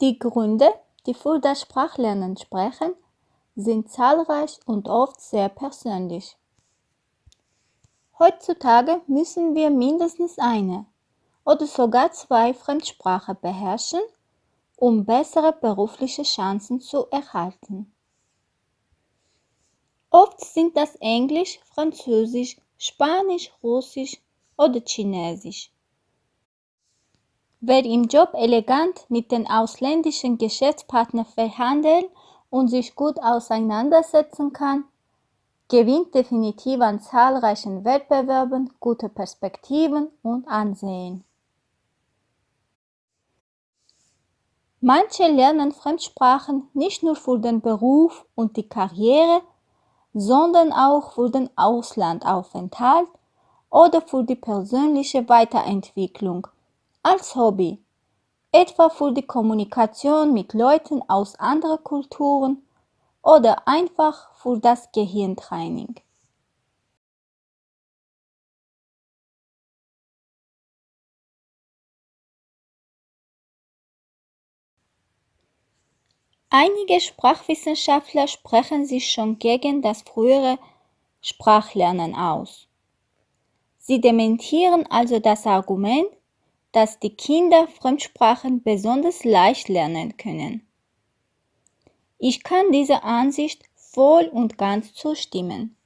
Die Gründe, die für das Sprachlernen sprechen, sind zahlreich und oft sehr persönlich. Heutzutage müssen wir mindestens eine oder sogar zwei Fremdsprachen beherrschen, um bessere berufliche Chancen zu erhalten. Oft sind das Englisch, Französisch, Spanisch, Russisch oder Chinesisch. Wer im Job elegant mit den ausländischen Geschäftspartnern verhandeln und sich gut auseinandersetzen kann, gewinnt definitiv an zahlreichen Wettbewerben gute Perspektiven und Ansehen. Manche lernen Fremdsprachen nicht nur für den Beruf und die Karriere, sondern auch für den Auslandaufenthalt oder für die persönliche Weiterentwicklung als Hobby, etwa für die Kommunikation mit Leuten aus anderen Kulturen oder einfach für das Gehirntraining. Einige Sprachwissenschaftler sprechen sich schon gegen das frühere Sprachlernen aus. Sie dementieren also das Argument, dass die Kinder Fremdsprachen besonders leicht lernen können. Ich kann dieser Ansicht voll und ganz zustimmen.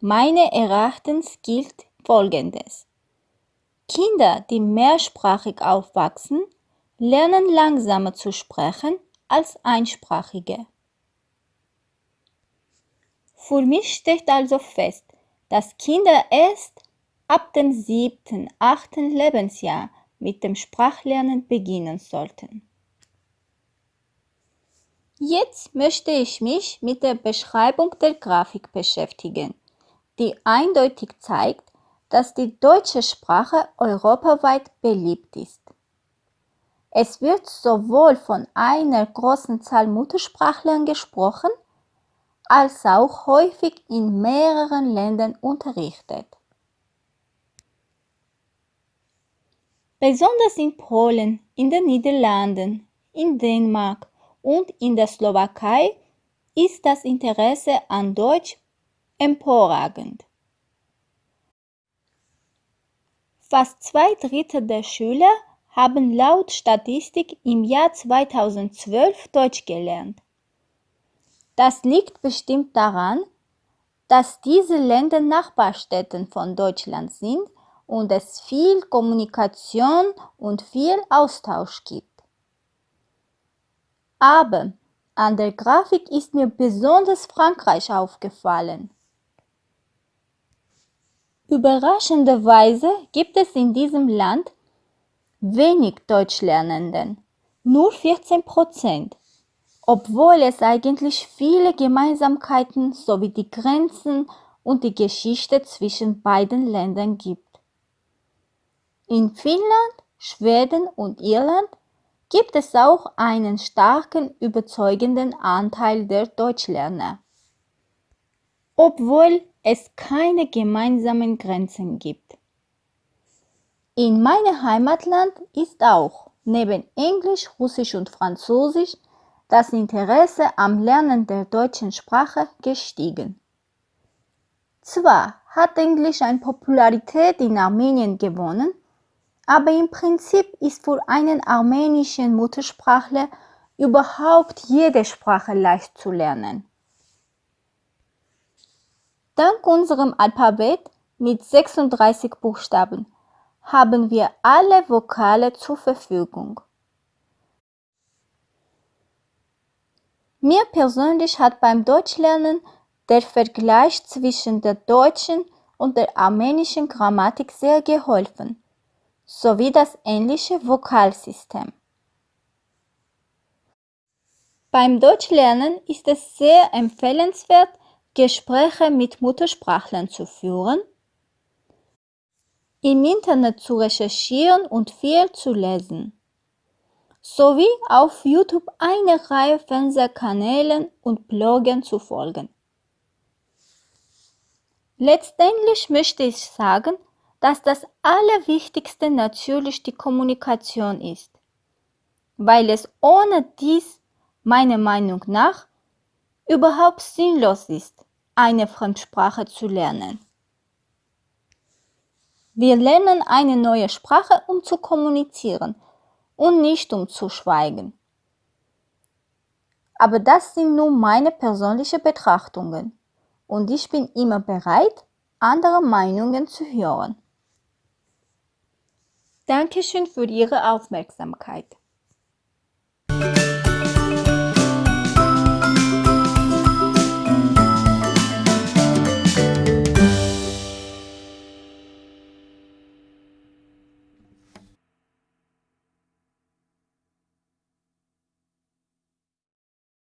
Meine Erachtens gilt Folgendes. Kinder, die mehrsprachig aufwachsen, lernen langsamer zu sprechen als Einsprachige. Für mich steht also fest, dass Kinder erst ab dem siebten, achten Lebensjahr mit dem Sprachlernen beginnen sollten. Jetzt möchte ich mich mit der Beschreibung der Grafik beschäftigen, die eindeutig zeigt, dass die deutsche Sprache europaweit beliebt ist. Es wird sowohl von einer großen Zahl Muttersprachlern gesprochen, als auch häufig in mehreren Ländern unterrichtet. Besonders in Polen, in den Niederlanden, in Dänemark und in der Slowakei ist das Interesse an Deutsch emporragend. Fast zwei Drittel der Schüler haben laut Statistik im Jahr 2012 Deutsch gelernt. Das liegt bestimmt daran, dass diese Länder Nachbarstädten von Deutschland sind und es viel Kommunikation und viel Austausch gibt. Aber an der Grafik ist mir besonders Frankreich aufgefallen. Überraschenderweise gibt es in diesem Land wenig Deutschlernenden, nur 14 Prozent, obwohl es eigentlich viele Gemeinsamkeiten sowie die Grenzen und die Geschichte zwischen beiden Ländern gibt. In Finnland, Schweden und Irland gibt es auch einen starken, überzeugenden Anteil der Deutschlerner, obwohl es keine gemeinsamen Grenzen gibt. In meinem Heimatland ist auch neben Englisch, Russisch und Französisch das Interesse am Lernen der deutschen Sprache gestiegen. Zwar hat Englisch an Popularität in Armenien gewonnen, aber im Prinzip ist für einen armenischen Muttersprachler überhaupt jede Sprache leicht zu lernen. Dank unserem Alphabet mit 36 Buchstaben haben wir alle Vokale zur Verfügung. Mir persönlich hat beim Deutschlernen der Vergleich zwischen der deutschen und der armenischen Grammatik sehr geholfen, sowie das ähnliche Vokalsystem. Beim Deutschlernen ist es sehr empfehlenswert, Gespräche mit Muttersprachlern zu führen im Internet zu recherchieren und viel zu lesen, sowie auf YouTube eine Reihe Fernsehkanälen und Bloggen zu folgen. Letztendlich möchte ich sagen, dass das Allerwichtigste natürlich die Kommunikation ist. weil es ohne dies meiner Meinung nach überhaupt sinnlos ist, eine Fremdsprache zu lernen. Wir lernen eine neue Sprache, um zu kommunizieren und nicht um zu schweigen. Aber das sind nur meine persönlichen Betrachtungen und ich bin immer bereit, andere Meinungen zu hören. Dankeschön für Ihre Aufmerksamkeit.